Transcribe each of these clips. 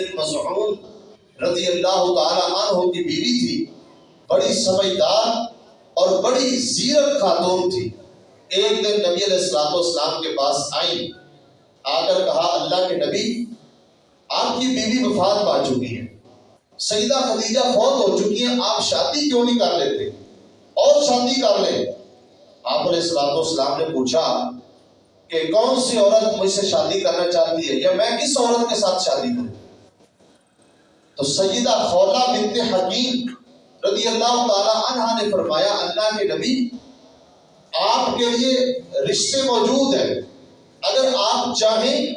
بن مسعود رضی اللہ تعالی عنہ کی بیوی تھی، بڑی سمجھدار اور بڑی زیرت خاتون تھی۔ ایک دن نبی علیہ السلام والسلام کے پاس آئی آ کر کہا، اللہ کے نبی، آپ کی بیوی وفات پا چکی ہے۔ سیدہ خدیجہ فوت ہو چکی ہیں، آپ شادی کیوں نہیں کر لیتے؟ اور شادی کر لیں۔ آپ علیہ السلام والسلام نے پوچھا کہ کون سی عورت مجھ سے شادی کرنا چاہتی ہے؟ یا میں کس عورت کے ساتھ شادی کروں؟ تو سیدہ خولہ بنت حکیم رضی اللہ تعالی عنہ نے فرمایا، اللہ کے نبی، آپ کے لیے رشتے موجود ہیں۔ اگر آپ چاہیں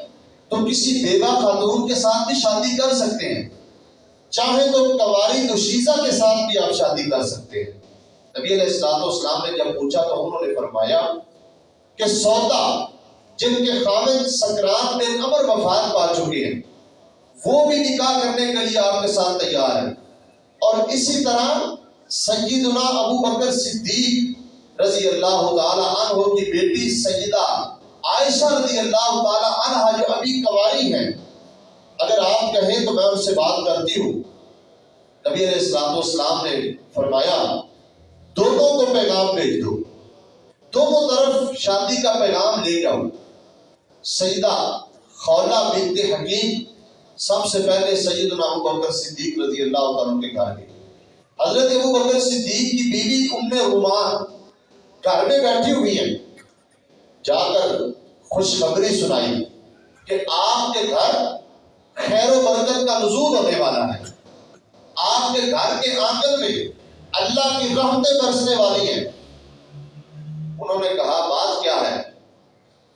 تو کسی بیوہ خاتون کے ساتھ بھی شادی کر سکتے ہیں۔ چاہیں تو کواری دوشیزہ کے ساتھ بھی آپ شادی کر سکتے ہیں۔ نبی علیہ السلام اسلام نے جب پوچھا تو انہوں نے فرمایا کہ سودا جن کے خامد سکرات میں امر وفات پا چکے ہیں وہ بھی نکاح کرنے کے لیے آپ کے ساتھ تیار ہیں اور اسی طرح سیدنا ابو بکر صدیق رضی اللہ تعالی عنہ کی بیٹی سیدہ عائشہ رضی اللہ تعالی عنہ جو ابھی کواری ہیں۔ اگر آپ کہیں تو میں ان سے بات کرتی ہوں۔ نبی علیہ السلام والسلام نے فرمایا، دونوں کو پیغام بھیج دو۔ دونوں طرف شادی کا پیغام لے جاؤ سیدہ خولہ بنت حکیم سب سے پہلے سیدنا ابو بکر صدیق رضی اللہ تعالیٰ کے گھر گئی حضرت ابو بکر صدیق کی بیوی ام رومان گھر میں بیٹھی ہوئی ہیں۔ جا کر خوشخبری سنائی کہ آپ کے گھر خیر و برکت کا نزول ہونے والا ہے۔ آپ کے گھر کے آنگن میں اللہ کی رحمتیں برسنے والی ہیں۔ انہوں نے کہا، بات کیا ہے؟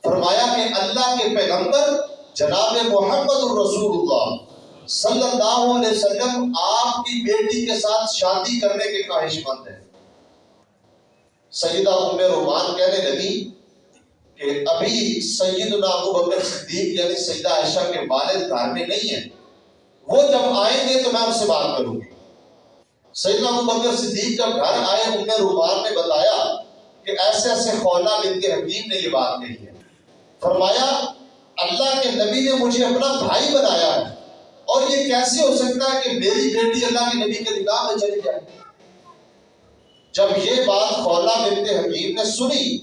فرمایا کہ اللہ کے پیغمبر جناب محمد الرسول اللہ صلی اللہ علیہ وسلم آپ کی بیٹی کے ساتھ شادی کرنے کے خواہش مند ہیں۔ سیدہ ام رومان کہنے لگی کہ ابھی سیدنا ابو بکر صدیق یعنی سیدہ عائشہ کے والد گھر میں نہیں ہیں۔ وہ جب آئیں گے تو میں ان سے بات کروں گی۔ سیدنا ابو بکر صدیق جب گھر آئے، ام رومان نے بتایا کہ ایسے ایسے خولہ بن کے حکیم نے یہ بات کہی ہے۔ فرمایا اللہ کے نبی نے مجھے اپنا بھائی بنایا ہے۔ اور یہ کیسے ہو سکتا ہے کہ میری بیٹی اللہ کے نبی کے نکاح میں چلی جائے؟ جب یہ بات خولہ بنت حکیم نے سنی،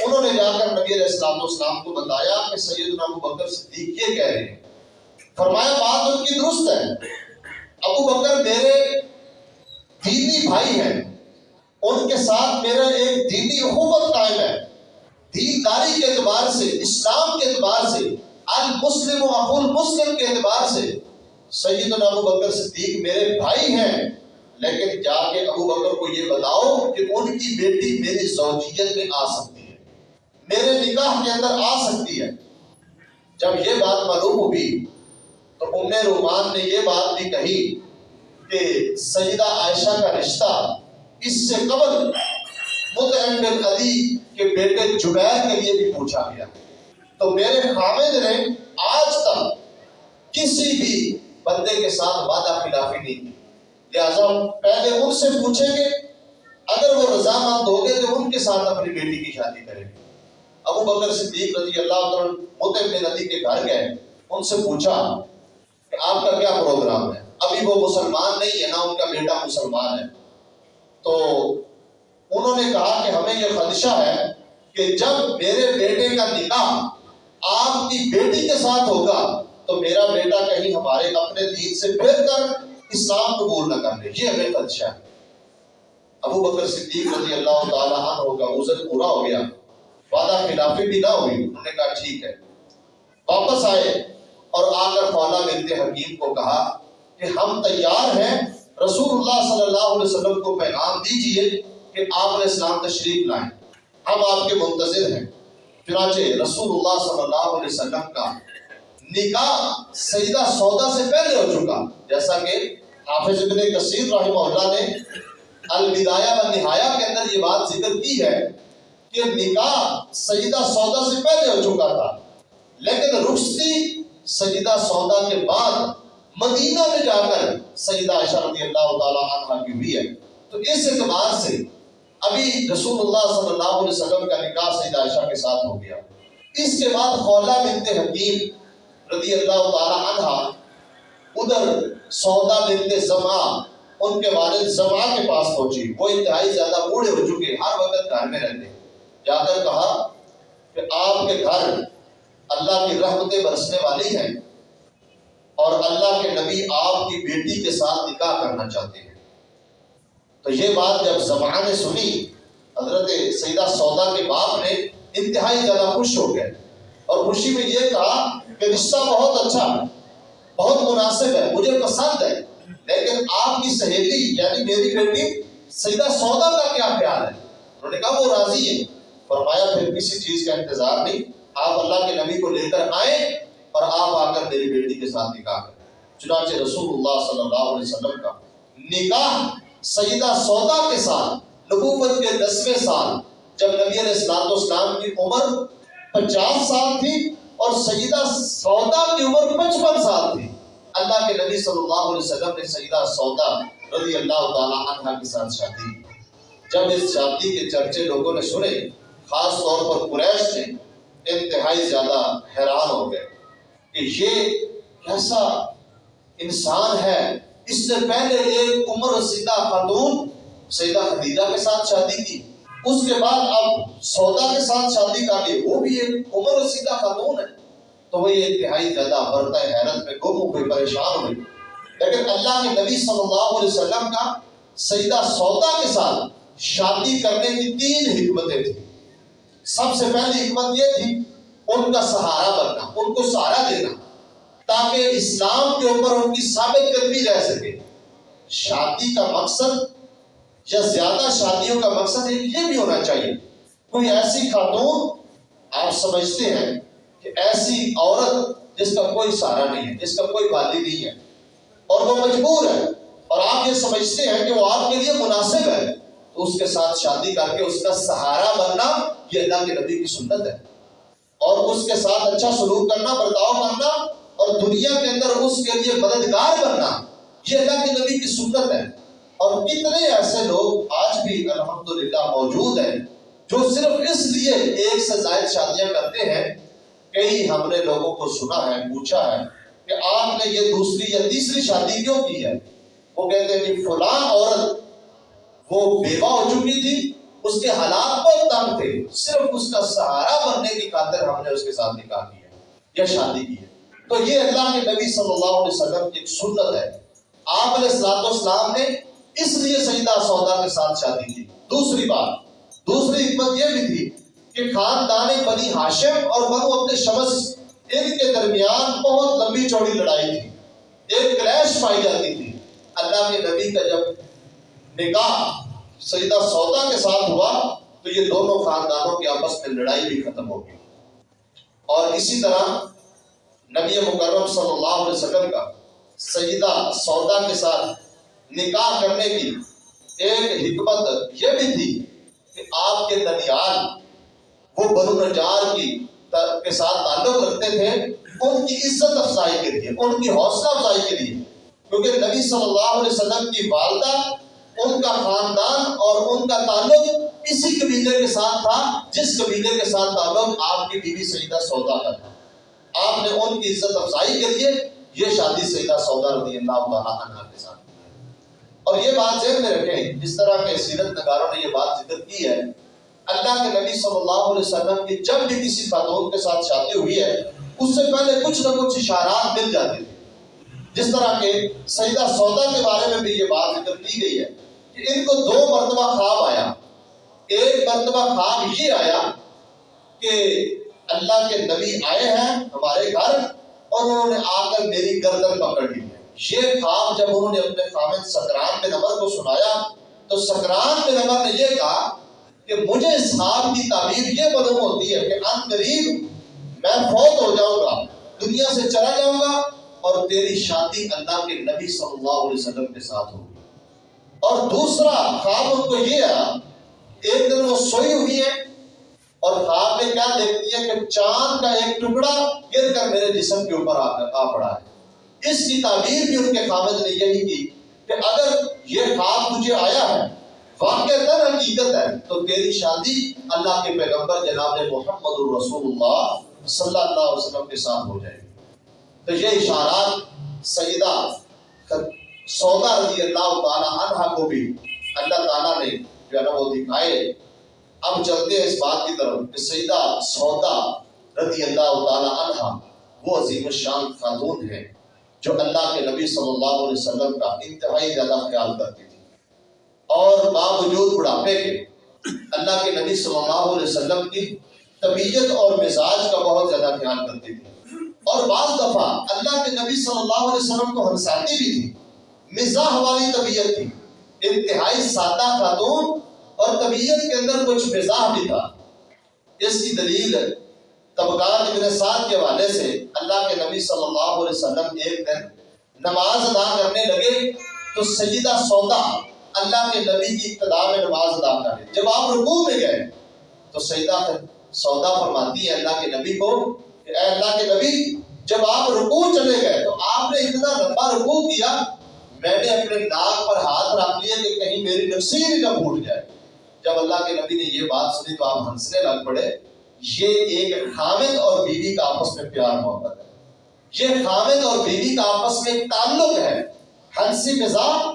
انہوں نے جا کر نبی علیہ السلام والسلام کو بتایا کہ سیدنا ابو بکر صدیق یہ کہہ رہے ہیں۔ فرمایا، بات ان کی درست ہے۔ ابو بکر میرے دینی بھائی ہیں۔ ان کے ساتھ میرا ایک دینی حکومت قائم ہے۔ دینداری کے اعتبار سے، اسلام کے اعتبار سے، المسلم و اخو المسلم کے اعتبار سے سیدنا ابو بکر صدیق میرے بھائی ہیں، لیکن جا کے ابو بکر کو یہ بتاؤ کہ ان کی بیٹی میری زوجیت میں آ سکتی ہے، میرے نکاح کے اندر آ سکتی ہے۔ جب یہ بات معلوم ہوئی تو ام رومان نے یہ بات بھی کہی کہ سیدہ عائشہ کا رشتہ اس سے قبل مطعم بن علی کے بیٹے جبیر کے لیے بھی پوچھا گیا۔ تو میرے خامد نے آج تک کسی بھی بندے کے ساتھ وعدہ خلافی نہیں کی۔ لہٰذا پہلے ان سے پوچھیں گے، اگر وہ رضامند ہو گئے تو ان کے ساتھ اپنی بیٹی کی شادی کریں گے۔ ابو بکر صدیق رضی اللہ عنہ مطعم بن علی کے گھر گئے، ان سے پوچھا کہ آپ کا کیا پروگرام ہے؟ ابھی وہ مسلمان نہیں ہے نا ان کا بیٹا مسلمان ہے۔ تو نے کہا کہ ہمیں یہ خدشہ ہے کہ جب میرے بیٹے کا نکاح آپ کی بیٹی کے ساتھ ہوگا، تو میرا بیٹا کہیں ہمارے اپنے دین سے پھر کر اسلام قبول نہ کر لے۔ یہ ہمیں خدشہ ہے۔ ابو بکر صدیق رضی اللہ تعالیٰ عنہ کا عزت پورا ہو گیا۔ وعدہ خلافی بھی نہ ہوئی۔ انہوں نے کہا، ٹھیک ہے۔ واپس آئے اور آ کر خوالہ بنت حکیم کو کہا کہ ہم تیار ہیں، رسول اللہ صلی اللہ علیہ وسلم کو پیغام دیجیے کہ آپ علیہ السلام تشریف لائیں۔ ہم آپ کے منتظر ہیں۔ چنانچہ رسول اللہ صلی اللہ علیہ وسلم کا نکاح سیدہ سودا سے پہلے ہو چکا۔ جیسا کہ حافظ ابن کثیر رحمہ اللہ نے البدایہ و نہایہ کے اندر یہ بات ذکر کی ہے کہ نکاح سیدہ سودا سے پہلے ہو چکا تھا۔ لیکن رخصتی سیدہ سودا کے بعد مدینہ میں جا کر سیدہ عائشہ رضی اللہ تعالیٰ عنہ کی ہوئی ہے۔ تو اس اعتبار سے ابھی رسول اللہ صلی اللہ علیہ وسلم کا نکاح سید عائشہ کے ساتھ ہو گیا۔ اس کے بعد خولہ بنت حکیم رضی اللہ تعالی عنہ ادھر سودا بنت زما ان کے والد زما کے پاس پہنچی۔ وہ انتہائی زیادہ بوڑھے ہو چکے، ہر وقت گھر میں رہتے۔ جا کر کہا کہ آپ کے گھر اللہ کی رحمتیں برسنے والی ہیں اور اللہ کے نبی آپ کی بیٹی کے ساتھ نکاح کرنا چاہتے ہیں۔ تو یہ بات جب زمان نے سنی، حضرت سیدہ سودا کے باپ نے انتہائی زیادہ خوش ہو گئے اور خوشی میں یہ کہا کہ رشتہ بہت اچھا ہے، بہت مناسب ہے، مجھے پسند ہے، لیکن آپ کی سہیلی یعنی میری بیٹی، سیدہ سودا کا کیا خیال ہے؟ انہوں نے کہا، وہ راضی ہے۔ فرمایا، پھر کسی چیز کا انتظار نہیں، آپ اللہ کے نبی کو لے کر آئیں اور آپ آ کر میری بیٹی کے ساتھ نکاح کریں۔ چنانچہ رسول اللہ صلی اللہ علیہ وسلم کا نکاح سیدہ سودا کے ساتھ، نبوت کے دسویں سال، جب نبی علیہ السلام اسلام کی عمر پچاس سال تھی اور سیدہ سودا کی عمر پچپن سال تھی۔ اللہ کے نبی صلی اللہ علیہ وسلم نے سیدہ سودا رضی اللہ تعالیٰ عنہ کے ساتھ شادی جب اس شادی کے چرچے لوگوں نے سنے، خاص طور پر قریش نے انتہائی زیادہ حیران ہو گئے کہ یہ کیسا انسان ہے اس سے پہلے ایک عمر رسیدہ خاتون سیدہ خدیجہ کے ساتھ شادی کی۔ اس کے بعد اب سودا کے ساتھ شادی کر لی وہ بھی ایک عمر رسیدہ خاتون ہے۔ تو وہ یہ انتہائی زیادہ برتا حیرت میں گم ہو گئی، پریشان ہوئی لیکن اللہ کے نبی صلی اللہ علیہ وسلم کا سیدہ سودا کے ساتھ شادی کرنے کی تین حکمتیں تھیں۔ سب سے پہلی حکمت یہ تھی، ان کا سہارا بننا، ان کو سہارا دینا۔ تاکہ اسلام کے اوپر ان کی ثابت قدمی رہ سکے۔ شادی کا مقصد یا زیادہ شادیوں کا مقصد یہ بھی ہونا چاہیے۔ کوئی ایسی خاتون آپ سمجھتے ہیں کہ ایسی عورت جس کا کوئی سہارا نہیں ہے، جس کا کوئی والی نہیں ہے، اور وہ مجبور ہے، اور آپ یہ سمجھتے ہیں کہ وہ آپ کے لیے مناسب ہے، تو اس کے ساتھ شادی کر کے اس کا سہارا بننا یہ اللہ کے نبی کی سنت ہے۔ اور اس کے ساتھ اچھا سلوک کرنا، برتاؤ کرنا اور دنیا کے اندر اس کے لیے مددگار بننا، یہ اللہ کے نبی کی سنت ہے۔ اور کتنے ایسے لوگ آج بھی الحمدللہ موجود ہیں جو صرف اس لیے ایک سے زائد شادیاں کرتے ہیں۔ کئی ہم نے لوگوں کو سنا ہے، پوچھا ہے کہ آپ نے یہ دوسری یا تیسری شادی کیوں کی ہے؟ وہ کہتے ہیں کہ فلاں عورت وہ بیوہ ہو چکی تھی، اس کے حالات بہت تنگ تھے۔ صرف اس کا سہارا بننے کی خاطر ہم نے اس کے ساتھ نکاح کیا، یا شادی کی ہے۔ تو یہ اللہ کے نبی صلی اللہ علیہ وسلم کی ایک سنت ہے۔ آپ علیہ السلاط والسلام نے اس لیے سیدہ سودا کے ساتھ شادی کی۔ دوسری بات، دوسری حکمت یہ بھی تھی کہ خاندان بنی ہاشم اور بنو اپنے شمس ان کے درمیان بہت لمبی چوڑی لڑائی تھی۔ ایک کریش پائی جاتی تھی۔ اللہ کے نبی کا جب نکاح سیدہ سودا کے ساتھ ہوا تو یہ دونوں خاندانوں کے آپس میں لڑائی بھی ختم ہو گئی۔ اور اسی طرح نبی مکرم صلی اللہ علیہ وسلم کا سیدہ سودا کے ساتھ نکاح کرنے کی ایک حکمت یہ بھی تھی کہ آپ کے ننیال وہ بنو نجار کی کے ساتھ تعلق رکھتے تھے، ان کی عزت افزائی کے لیے، ان کی حوصلہ افزائی کے لیے۔ کیونکہ نبی صلی اللہ علیہ وسلم کی والدہ، ان کا خاندان اور ان کا تعلق اسی قبیلے کے ساتھ تھا، جس قبیلے کے ساتھ تعلق آپ کی بیوی سیدہ سودا کا تھا۔ آپ نے ان کی عزت افزائی کے لیے یہ شادی سیدہ سودا رضی اللہ تعالیٰ عنہ کے ساتھ اور یہ بات ذہن میں رکھیں، جس طرح کے سیرت نگاروں نے یہ بات ذکر کی ہے، اللہ کے نبی صلی اللہ علیہ وسلم کی جب بھی کسی خاتون کے ساتھ شادی ہوئی ہے، اس سے پہلے کچھ نہ کچھ اشارات مل جاتے تھے جس طرح کے سیدہ سودا کے بارے میں بھی یہ بات ذکر کی گئی ہے کہ ان کو دو مرتبہ خواب آیا۔ ایک مرتبہ خواب یہ آیا کہ اللہ کے نبی آئے ہیں ہمارے گھر اور انہوں نے آ کر میری گردن پکڑ لی ہے۔ یہ خواب جب انہوں نے اپنے خامد سکران کے نمبر کو سنایا، تو سکران کے نمبر نے یہ کہا کہ مجھے اس خواب کی تعبیر یہ معلوم ہوتی ہے کہ ان قریب، میں فوت ہو جاؤں گا دنیا سے چلا جاؤں گا اور تیری شادی اللہ کے نبی صلی اللہ علیہ وسلم کے ساتھ ہوگی۔ اور دوسرا خواب ان کو یہ ہے، ایک دن وہ سوئی ہوئی ہے اور خواب میں کیا دیکھتی ہے کہ چاند کا ایک ٹکڑا گر کر میرے جسم کے اوپر آ پڑا ہے۔ اس کی تعبیر بھی ان کے خامد نے یہی کی کہ اگر یہ خواب تجھے آیا ہے واقع تر حقیقت ہے، تو تیری شادی اللہ کے پیغمبر جناب محمد الرسول اللہ صلی اللہ علیہ وسلم کے ساتھ ہو جائے گی۔ تو یہ اشارات سیدہ سودا رضی اللہ تعالیٰ عنہ کو بھی اللہ تعالیٰ نے جو ہے نا وہ دکھائے۔ اب چلتے ہیں اس بات کی طرف کہ سیدہ سودا رضی اللہ تعالیٰ عنہ وہ عظیم الشان خاتون ہے جو اللہ کے نبی صلی اللہ علیہ وسلم کا انتہائی زیادہ خیال کرتی تھی اور باوجود بڑھاپے کے اللہ کے نبی صلی اللہ علیہ وسلم کی طبیعت اور مزاج کا بہت زیادہ خیال کرتی تھی اور بعض دفعہ اللہ کے نبی صلی اللہ علیہ وسلم کو ہنساتی بھی تھی، مزاح والی طبیعت تھی۔ انتہائی سادہ خاتون اور طبیعت کے اندر کچھ مزاح بھی تھا۔ اس کی دلیل طبقات ابن سعد کے حوالے سے اللہ کے نبی صلی اللہ علیہ وسلم ایک دن نماز ادا کرنے لگے تو سیدہ سودا اللہ کے نبی کی ابتدا میں نماز ادا کرے جب آپ رکوع میں گئے تو سیدہ سودا فرماتی ہے اللہ کے نبی کو کہ اے اللہ کے نبی، جب آپ رکوع چلے گئے تو آپ نے اتنا لمبا رکوع کیا، میں نے اپنے ناک پر ہاتھ رکھ لیا کہ کہیں میری نفسی نہ پھوٹ جائے۔ جب اللہ کے نبی نے یہ بات سنی تو آپ ہنسنے لگ پڑے، یہ ایک خامد اور بیوی کا آپس میں پیار محبت ہے۔ یہ خامد اور بیوی کا آپس میں ایک تعلق ہے، ہنسی مزاح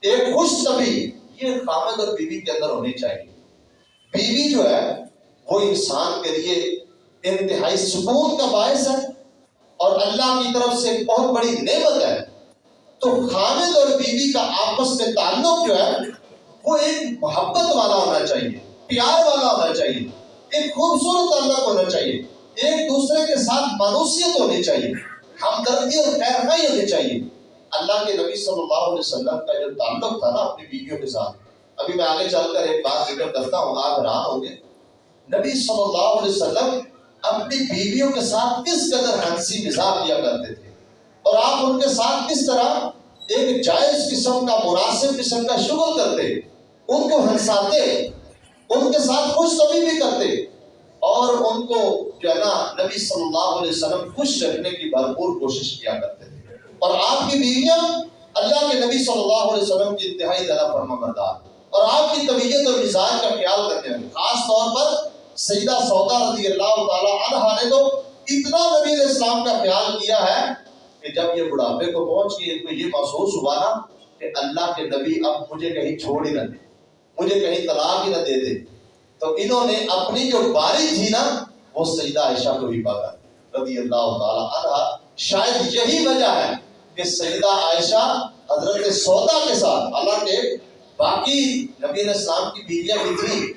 ایک خوش طبی یہ خامد اور بیوی کے اندر ہونی چاہیے۔ بیوی جو ہے، وہ انسان کے لیے انتہائی سکون کا باعث ہے اور اللہ کی طرف سے بہت بڑی نعمت ہے۔ تو خامد اور بیوی کا آپس میں تعلق جو ہے وہ ایک محبت والا ہونا چاہیے، پیار والا ہونا چاہیے، ایک خوبصورت تعلق ہونا چاہیے، ایک دوسرے کے ساتھ مانوسیت ہونی چاہیے، ہمدردی اور خیر خائی ہونی چاہیے۔ اللہ کے نبی صلی اللہ علیہ وسلم کا جو تعلق تھا نا اپنی بیویوں کے ساتھ، ابھی میں آگے چل کر ایک بات ذکر کرتا ہوں، آپ حیران ہوں گے۔ نبی صلی اللہ علیہ وسلم اپنی بیویوں کے ساتھ کس قدر ہنسی مزاح کیا کرتے تھے؟ اور آپ ان کے ساتھ کس طرح ایک جائز قسم کا مناسب قسم کا شغل کرتے؟ ان کو ہنساتے، ان کے ساتھ خوش طبی بھی کرتے اور ان کو جو ہے نا نبی صلی اللہ علیہ وسلم خوش رکھنے کی بھرپور کوشش کیا کرتے تھے۔ اور آپ کی بیویاں اللہ کے نبی صلی اللہ علیہ وسلم کی انتہائی زیادہ فرما بردار اور آپ کی طبیعت اور مزاج کا خیال کرتے ہیں خاص طور پر سیدہ سودا رضی اللہ تعالیٰ عنہ نے تو اتنا نبی علیہ السلام کا خیال کیا ہے کہ جب یہ بڑھاپے کو پہنچ گئی ان کو یہ محسوس ہوا نا کہ اللہ کے نبی اب مجھے کہیں چھوڑ ہی نہ دے مجھے کہیں طلاق ہی نہ دے دے۔ تو انہوں نے اپنی جو باری تھی نا، وہ سیدہ عائشہ کو بھی پاکا رضی اللہ تعالیٰ عنہ، شاید یہی وجہ ہے کہ سیدہ عائشہ حضرت سودا کے ساتھ اللہ کے باقی نبی علیہ السلام کی بیویاں بھی تھی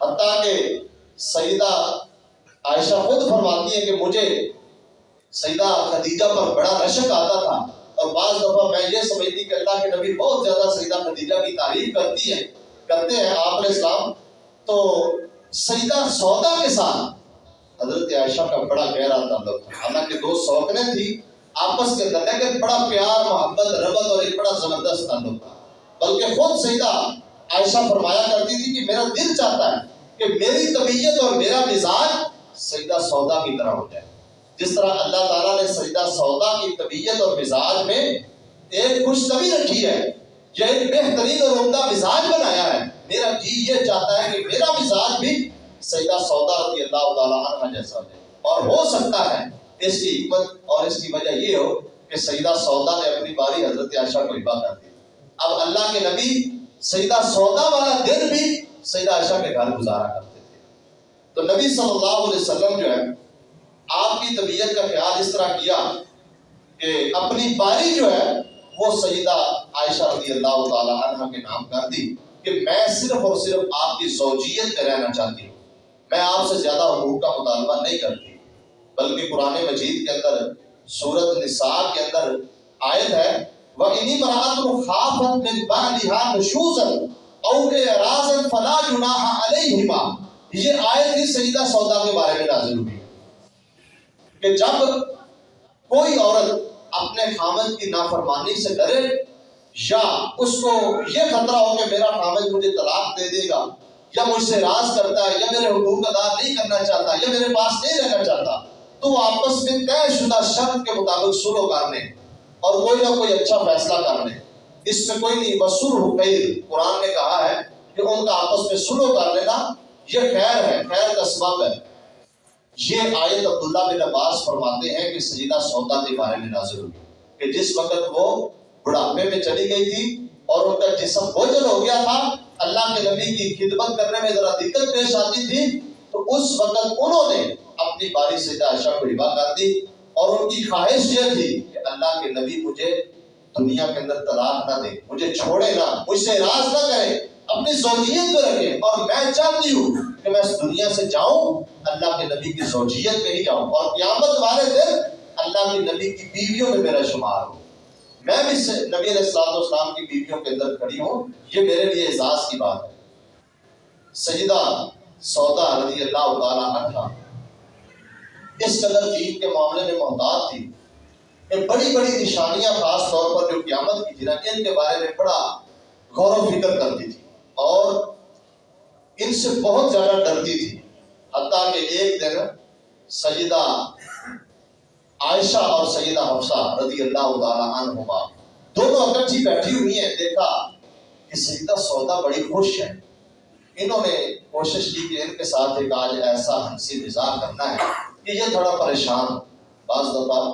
حتیٰ کہ سیدہ عائشہ خود فرماتی ہے کہ مجھے سیدہ خدیجہ پر بڑا رشک آتا تھا۔ اور بعض دفعہ میں یہ سمجھتی کہ اللہ کے نبی بہت زیادہ سیدہ خدیجہ کی تعریف کرتی ہے کرتے ہیں آپ علیہ السلام۔ تو سیدہ سودا کے ساتھ حضرت عائشہ کا بڑا گہرا تعلق تھا۔ حالانکہ دو سوکنے تھی، آپس کے اندر لیکن بڑا پیار، محبت ربط اور ایک بڑا زبردست تعلق تھا۔ بلکہ خود سیدہ عائشہ فرمایا کرتی تھی کہ میرا دل چاہتا ہے کہ میری طبیعت اور میرا مزاج سیدہ سودا کی طرح ہو جائے۔ جس طرح اللہ تعالیٰ نے سجدہ سودا کی طبیعت اور مزاج میں ایک خوش طبی رکھی ہے، یہ ایک بہترین اور عمدہ مزاج بنایا ہے۔ میرا جی یہ چاہتا ہے کہ میرا مزاج بھی سیدہ سودا رضی اللہ تعالیٰ عنہ جیسا ہے اور ہو سکتا ہے، اس کی حکمت اور اس کی وجہ یہ ہو کہ سیدہ سودا نے اپنی باری حضرت عائشہ کو ہبا کر دی اب اللہ کے نبی سیدہ سودا والا دن بھی سیدہ عائشہ کے گھر گزارا کرتے تھے۔ تو نبی صلی اللہ علیہ وسلم جو ہے آپ کی طبیعت کا خیال اس طرح کیا کہ اپنی باری جو ہے وہ سیدہ عائشہ رضی اللہ تعالیٰ عنہ کے نام کر دی کہ میں صرف اور صرف آپ کی زوجیت میں رہنا چاہتی ہوں۔ میں آپ سے زیادہ حقوق کا مطالبہ نہیں کرتی۔ بلکہ قرآن مجید کے اندر، سورت نساء کے اندر آیت ہے وَإِنِ مَرَأَةٌ خَافَتْ مِنْ بَعْلِهَا نُشُوزًا اَوْ اِعْرَازًا فَلَا جُنَاحَ عَلَيْهِمَا۔ یہ آیت ہی سیدہ سودا کے بارے میں نازل ہوئی۔ کہ جب کوئی عورت اپنے خامد کی نافرمانی سے ڈرے یا اس کو یہ خطرہ ہو کہ میرا خامد مجھے طلاق دے دے گا یا مجھ سے راز کرتا ہے یا میرے حقوق ادا نہیں کرنا چاہتا یا میرے پاس نہیں رہنا چاہتا، تو وہ آپس میں طے شدہ شرط کے مطابق سلو کرنے اور کوئی نہ کوئی اچھا فیصلہ کرنے اس میں کوئی نہیں بسر حقیر قرآن نے کہا ہے کہ ان کا آپس میں سلو کر لینا یہ خیر ہے، خیر کا سبب ہے۔ یہ آیت عبداللہ بن عباس فرماتے ہیں کہ سجدہ سودا کے بارے میں نازل ہوئی کہ جس وقت وہ بڑھاپے میں چلی گئی تھی اور ان کا جسم بوجھل ہو گیا تھا، اللہ کے نبی کی خدمت کرنے میں ذرا دقت پیش آتی تھی، تو اس وقت انہوں نے اپنی باری سے عائشہ کو ربا کر دی اور ان کی خواہش یہ تھی کہ اللہ کے نبی مجھے دنیا کے اندر طلاق نہ دے، مجھے چھوڑے نہ، مجھ سے راز نہ کرے۔ اپنی زوجیت پہ رکھے اور میں چاہتی ہوں کہ میں اس دنیا سے جاؤں، اللہ کے نبی کی زوجیت میں ہی جاؤں۔ اور قیامت والے دن اللہ کے نبی کی بیویوں میں میرا شمار ہو۔ میں بھی نبی علیہ السلام والسلام کی بیویوں کے اندر کھڑی ہوں۔ یہ میرے لیے اعزاز کی بات ہے۔ سجدہ سودا رضی اللہ تعالیٰ عنہ اس قدر دین کے معاملے میں محتاط تھی کہ بڑی بڑی نشانیاں خاص طور پر جو قیامت کی تھی نا ان کے بارے میں بڑا غور و فکر کرتی تھی۔ اور ان سے بہت زیادہ ڈرتی تھی۔ حتیٰ کہ ایک دن سجدہ عائشہ اور سیدہ حفصہ رضی اللہ تعالیٰ عنہما دونوں اکٹھی بیٹھی ہوئی ہیں۔ دیکھا کہ سیدہ سودا بڑی خوش ہے انہوں نے کوشش کی کہ ان کے ساتھ ایک آج ایسا ہنسی مزاح کرنا ہے کہ یہ تھوڑا پریشان بعض دفعہ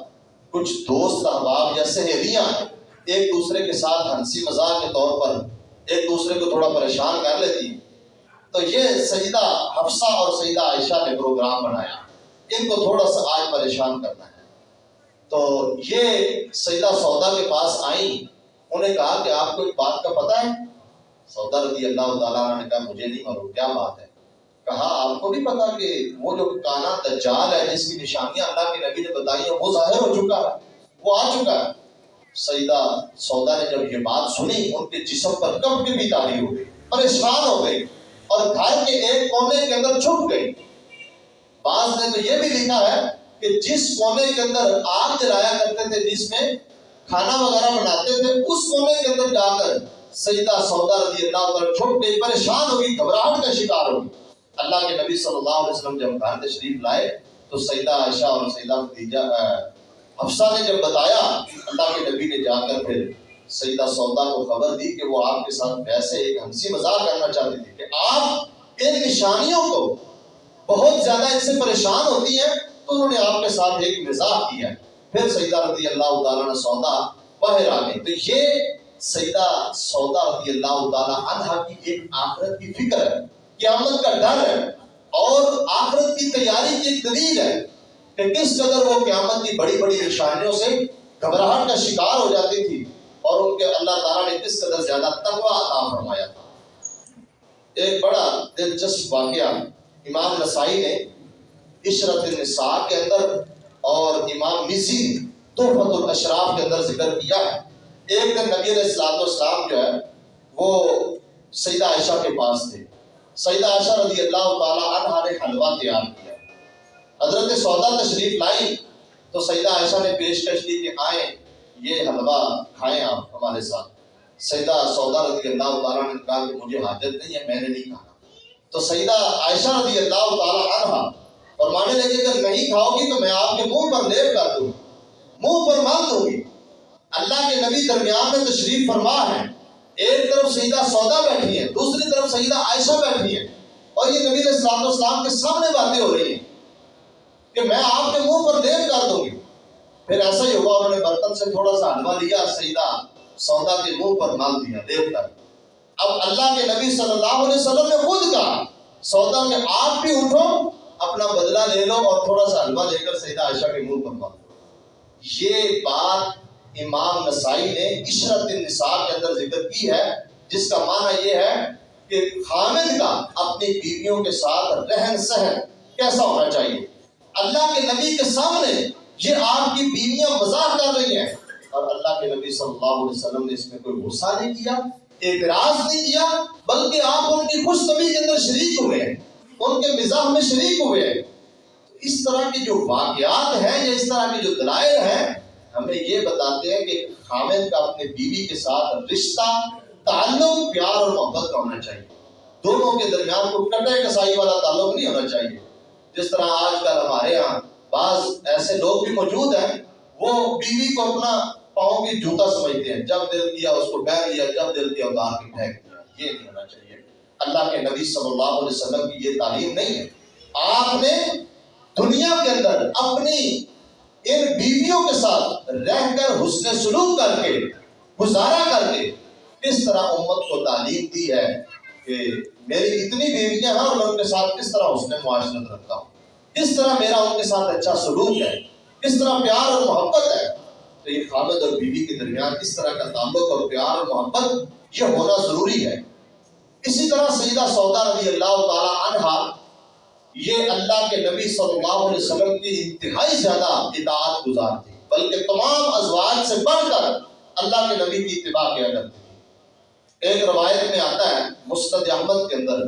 کچھ دوست احباب یا سہیلیاں ایک دوسرے کے ساتھ ہنسی مزاح کے طور پر ایک دوسرے کو تھوڑا پریشان کر لیتی۔ تو یہ سیدہ حفصہ اور سیدہ عائشہ نے پروگرام بنایا۔ ان کو تھوڑا سا آج پریشان کرنا ہے۔ تو یہ سیدہ سودا کے پاس آئیں۔ انہیں کہا کہ آپ کو ایک بات کا پتہ ہے؟ سودا رضی اللہ تعالیٰ نے کہا، مجھے نہیں معلوم، کیا بات ہے؟ کہا، آپ کو بھی پتا کہ وہ جو کانا دجال ہے، جس کی نشانیاں اللہ کے نبی نے بتائی ہیں، وہ ظاہر ہو چکا ہے۔ وہ آ چکا ہے۔ سیدہ سودا نے جب یہ بات سنی، ان کے جسم پر کب کی بھی تاری ہو گئی، پریشان ہو گئی اور گھر کے ایک کونے کے اندر چھپ گئی۔ بعض نے تو یہ بھی لکھا ہے کہ جس کونے کے اندر آگ جلایا کرتے تھے، جس میں کھانا وغیرہ بناتے تھے، اس کونے کے اندر جا کر سیدہ سودا رضی اللہ عنہ چھپ گئی، پریشان ہوگی گھبراہٹ کا شکار ہوگی اللہ کے نبی صلی اللہ علیہ وسلم جب گھر تشریف لائے تو سیدہ عائشہ اور سیدہ خدیجہ حفصہ نے جب بتایا، اللہ کے نبی نے جا کر پھر سیدہ سودا کو خبر دی کہ وہ آپ کے ساتھ ویسے ایک ہنسی مزاق کرنا چاہتی تھی کہ آپ ان نشانیوں کو بہت زیادہ ان سے پریشان ہوتی ہیں، تو انہوں نے آپ کے ساتھ ایک مزاح کیا۔ پھر سیدہ رضی اللہ تعالیٰ نے سودا باہر آ گئی تو یہ سیدہ سودا رضی اللہ تعالیٰ عنہ کی ایک آخرت کی فکر ہے، قیامت کا ڈر ہے اور آخرت کی تیاری کی ایک دلیل ہے۔ کہ کس قدر وہ قیامت کی بڑی بڑی نشانیوں سے گھبراہٹ کا شکار ہو جاتی تھی اور ان کے اللہ تعالیٰ نے کس قدر زیادہ تقوی عطا فرمایا تھا۔ ایک بڑا دلچسپ واقعہ امام نسائی نے عشرت النساء کے اندر اور امام مزی تحفت الاشراف کے اندر ذکر کیا ہے۔ ایک دن نبی علیہ السلام والسلام جو ہے، وہ سیدہ عائشہ کے پاس تھے۔ سیدہ عائشہ رضی اللہ تعالیٰ عنہ نے حلوہ تیار کیا۔ حضرت سودا تشریف لائی تو سیدہ عائشہ نے پیشکش کی کہ آئیں، یہ حلوہ کھائیں آپ ہمارے ساتھ۔ سیدہ سودا رضی اللہ تعالیٰ نے کہا کہ مجھے حاجت نہیں ہے، میں نے نہیں کھانا۔ تو سیدہ عائشہ رضی اللہ تعالیٰ عنہ اور مانے لگے اگر نہیں کھاؤ گی تو میں آپ کے منہ پر لیپ کر دوں منہ پر مال دوں گی۔ اللہ کے نبی درمیان میں تشریف فرما ہے۔ ایک طرف سیدہ سودا بیٹھی ہے، دوسری طرف سیدہ عائشہ بیٹھی ہے۔ اور یہ نبی السلام السلام کے سامنے باتیں ہو رہی ہیں کہ میں آپ کے منہ پر لیپ کر دوں گی۔ پھر ایسا ہی ہوا انہوں نے برتن سے تھوڑا سا حلوہ لیا سیدہ سودا کے منہ پر مال دیا لیپ کر اب اللہ کے نبی صلی اللہ علیہ وسلم نے خود کہا، سودا میں آپ بھی اٹھو، اپنا بدلہ لے لو اور تھوڑا سا حلوہ لے کر سیدہ عائشہ کے منہ پر مانگو یہ بات امام نسائی نے عشرت النساء کے اندر ذکر کی ہے، جس کا معنی یہ ہے کہ خامد کا اپنی بیویوں کے ساتھ رہن سہن کیسا ہونا چاہیے؟ اللہ کے نبی کے سامنے یہ آپ کی بیویاں مزاح کر رہی ہیں۔ اور اللہ کے نبی صلی اللہ علیہ وسلم نے اس میں کوئی غصہ نہیں کیا، اعتراض نہیں کیا، بلکہ آپ ان کی خوش طبی کے اندر شریک ہوئے ہیں، ان کے مزاح میں شریک ہوئے ہیں۔ اس طرح کی جو واقعات ہیں یا اس طرح کی جو دلائل ہیں، ہمیں یہ بتاتے ہیں کہ خامد کا اپنے بیوی کے ساتھ رشتہ، تعلق، پیار اور محبت کا ہونا چاہیے۔ دونوں کے درمیان کو کٹے کسائی والا تعلق نہیں ہونا چاہیے۔ جس طرح آج کل ہمارے یہاں بعض ایسے لوگ بھی موجود ہیں، وہ بیوی کو اپنا پاؤں کی جوتا سمجھتے ہیں، جب دل کیا اس کو پہن لیا جب دل کیا اتار کے پھینک دیا، یہ نہیں ہونا چاہیے۔ اللہ کے نبی صلی اللہ علیہ وسلم کی یہ تعلیم نہیں ہے۔ آپ نے دنیا کے اندر اپنی ان بیویوں کے ساتھ رہ کر حسن سلوک کر کے، گزارا کر کے کس طرح امت کو تعلیم دی ہے۔ کہ میری اتنی بیویاں ہیں اور میں ان کے ساتھ کس طرح حسن معاشرت رکھتا ہوں؟ کس طرح میرا ان کے ساتھ اچھا سلوک ہے؟ کس طرح پیار اور محبت ہے؟ تو یہ خامد اور بیوی کے درمیان اس طرح کا تعلق اور پیار اور محبت یہ ہونا ضروری ہے۔ اسی طرح سیدہ سودا رضی اللہ تعالی عنہ یہ اللہ کے نبی صلی اللہ علیہ وسلم کی انتہائی زیادہ اطاعت گزار تھی بلکہ تمام ازواج سے بڑھ کر اللہ کے نبی کی اتباع کیا کرتی ایک روایت میں آتا ہے، مستد احمد کے اندر،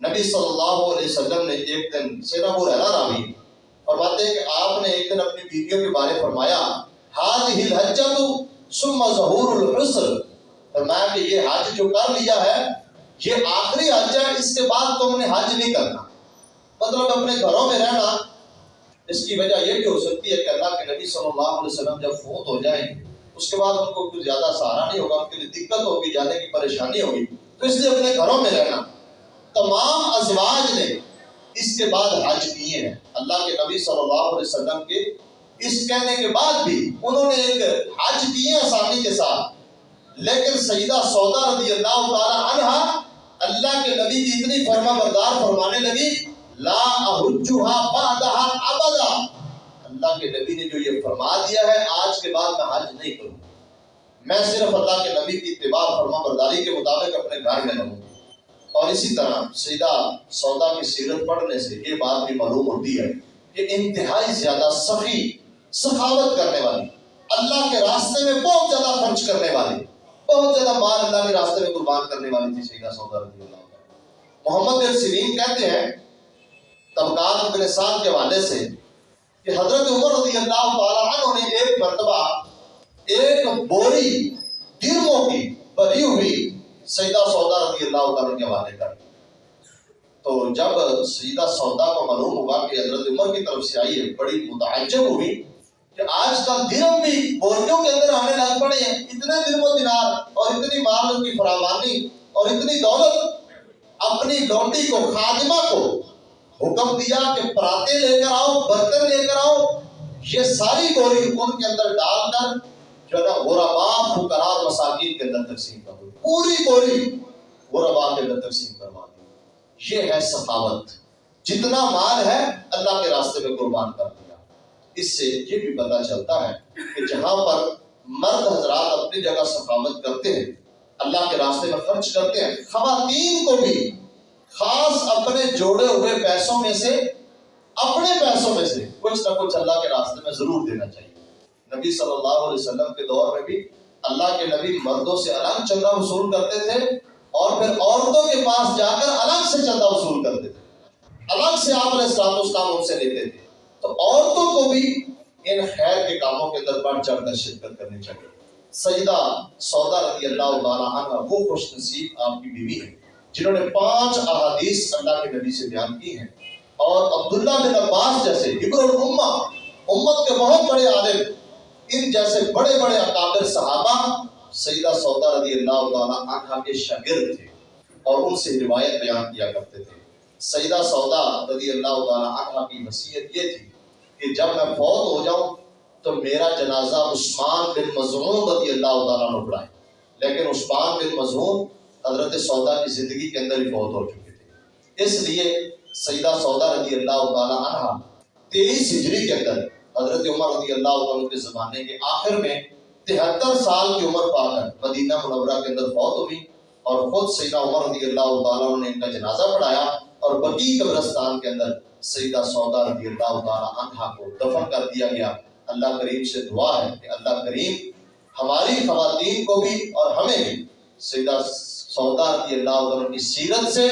نبی صلی اللہ علیہ وسلم نے ایک دن سینا ابو ریرا راوی، فرماتے ہیں کہ آپ نے ایک دن اپنی بیویوں کے بارے فرمایا هذه الحجۃ ثم ظهور الحسن فرمایا کہ یہ حج جو کر لیا ہے، یہ آخری حج ہے، اس کے بعد تم نے حج نہیں کرنا۔ مطلب اپنے گھروں میں رہنا، اس کی وجہ یہ بھی ہو سکتی ہے کہ اللہ کے نبی صلی اللہ علیہ وسلم جب فوت ہو جائیں اس کے بعد ان کو کچھ زیادہ سہارا نہیں ہوگا، ان کے لیے دقت ہوگی، جانے کی پریشانی ہوگی۔ تو اس لیے اپنے گھروں میں رہنا۔ تمام ازواج نے اس کے بعد حج کیے ہیں۔ اللہ کے نبی صلی اللہ علیہ وسلم کے اس کہنے کے بعد بھی انہوں نے ایک حج کیے آسانی کے ساتھ۔ لیکن سیدہ سودا رضی اللہ تعالی عنہ اللہ کے نبی کی اتنی فرما بردار فرمانے لگی، لا احجها بعدها ابدا۔ اللہ کے نبی نے جو یہ فرما دیا ہے، آج کے بعد میں حج نہیں کروں میں صرف اللہ کے نبی کی اتباع فرما برداری کے مطابق اپنے گھر میں رہوں اور اسی طرح سیدہ سودا کی سیرت پڑھنے سے یہ بات بھی معلوم ہوتی ہے کہ انتہائی زیادہ سخی، سخاوت کرنے والی، اللہ کے راستے میں بہت زیادہ خرچ کرنے والی، بہت زیادہ مال اللہ کے راستے میں قربان کرنے والی تھی سیدہ سودا رضی اللہ عنہ۔ محمد بن سیرین کہتے ہیں، طبقات کے حوالے سے کہ حضرت عمر رضی اللہ تعالیٰ عنہ نے ایک مرتبہ ایک بوری درموں کی بری ہوئی سیدہ سودا رضی اللہ تعالیٰ کے حوالے کر تو جب سیدہ سودا کو معلوم ہوا کہ حضرت عمر کی طرف سے آئی ہے، بڑی متعجب ہوئی کہ آج کل درم بھی بوریوں کے اندر آنے لگ پڑے ہیں۔ اتنے درم و دینار اور اتنی مال کی فراوانی اور اتنی دولت اپنی لونڈی کو، خادمہ کو حکم دیا کہ پراتے لے کر آؤ برتن لے کر آؤ۔ یہ ساری بوری ان کے اندر ڈال کر جو ہے نا غربا فقراء، مساکین کے اندر تقسیم کر دو۔ پوری بوری غربا کے اندر تقسیم کروا دی یہ ہے سخاوت۔ جتنا مال ہے، اللہ کے راستے میں قربان کر دیا۔ اس سے یہ بھی پتہ چلتا ہے کہ جہاں پر مرد حضرات اپنی جگہ سخاوت کرتے ہیں، اللہ کے راستے میں خرچ کرتے ہیں، خواتین کو بھی خاص اپنے جوڑے ہوئے پیسوں میں سے، اپنے پیسوں میں سے کچھ نہ کچھ اللہ کے راستے میں ضرور دینا چاہیے۔ نبی صلی اللہ علیہ وسلم کے دور میں بھی اللہ کے نبی مردوں سے الگ چندہ وصول کرتے تھے اور پھر عورتوں کے پاس جا کر الگ سے چندہ وصول کرتے تھے۔ الگ سے آپ علیہ السلام اسلام ان سے لیتے تھے۔ تو عورتوں کو بھی ان خیر کے کاموں کے اندر بڑھ چڑھ کر شرکت کرنی چاہیے۔ سیدہ سودا رضی اللہ تعالیٰ عنہ، وہ خوش نصیب آپ کی بیوی ہے۔ جنہوں نے پانچ احادیث اللہ کے نبی سے بیان کی ہیں۔ اور عبداللہ بن عباس جیسے حبر الامہ، امت کے بہت بڑے عالم، ان جیسے بڑے بڑے اکابر صحابہ، سیدہ سودا رضی اللہ تعالیٰ عنہ کے شاگرد تھے اور ان سے روایت بیان کیا کرتے تھے۔ سیدہ سودا رضی اللہ تعالیٰ عنہ کی وصیت یہ تھی کہ جب میں فوت ہو جاؤں تو میرا جنازہ عثمان بن مضمون رضی اللہ تعالیٰ عنہ پڑھائیں لیکن عثمان بن مضمون حضرت سودا کی زندگی کے اندر ہی فوت ہو چکے تھے۔ اس لیے سیدہ سودا رضی اللہ تعالیٰ عنہ تیئیس ہجری کے اندر حضرت عمر رضی اللہ تعالیٰ کے زمانے کے آخر میں تہتر سال کی عمر پا کر مدینہ منورہ کے اندر فوت ہوئی اور خود سیدہ عمر رضی اللہ تعالیٰ نے ان کا جنازہ پڑھایا اور بقی قبرستان کے اندر سیدہ سودا رضی اللہ تعالیٰ عنہ کو دفن کر دیا گیا۔ اللہ کریم سے دعا ہے کہ اللہ کریم ہماری خواتین کو بھی اور ہمیں بھی سیدہ سودا رضی اللہ عنہ کی سیرت سے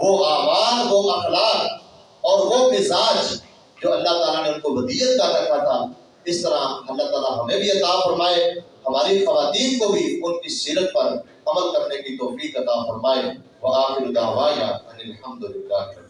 وہ آواز وہ اخلاق اور وہ مزاج جو اللہ تعالیٰ نے ان کو ودیت کا رکھا تھا، اس طرح اللہ تعالیٰ ہمیں بھی عطا فرمائے، ہماری خواتین کو بھی ان کی سیرت پر عمل کرنے کی توفیق عطا فرمائے۔ وآخر دعوایا ان الحمدللہ۔